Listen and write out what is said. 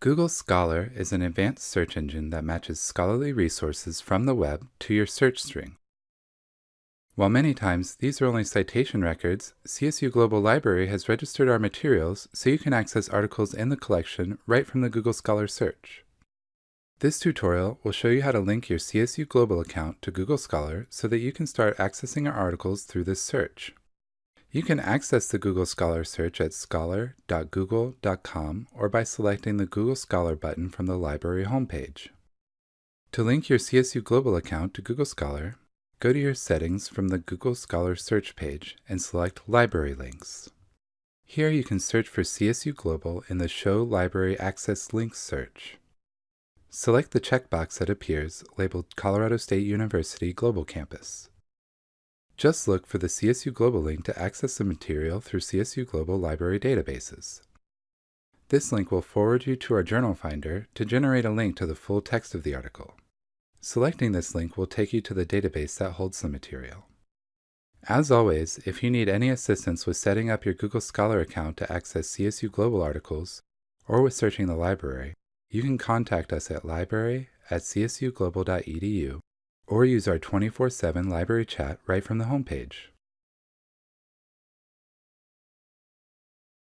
Google Scholar is an advanced search engine that matches scholarly resources from the web to your search string. While many times these are only citation records, CSU Global Library has registered our materials so you can access articles in the collection right from the Google Scholar search. This tutorial will show you how to link your CSU Global account to Google Scholar so that you can start accessing our articles through this search. You can access the Google Scholar search at scholar.google.com or by selecting the Google Scholar button from the library homepage. To link your CSU Global account to Google Scholar, Go to your settings from the Google Scholar search page and select Library Links. Here you can search for CSU Global in the Show Library Access Links search. Select the checkbox that appears labeled Colorado State University Global Campus. Just look for the CSU Global link to access the material through CSU Global library databases. This link will forward you to our Journal Finder to generate a link to the full text of the article. Selecting this link will take you to the database that holds the material. As always, if you need any assistance with setting up your Google Scholar account to access CSU Global articles, or with searching the library, you can contact us at library at csuglobal.edu or use our 24-7 library chat right from the homepage.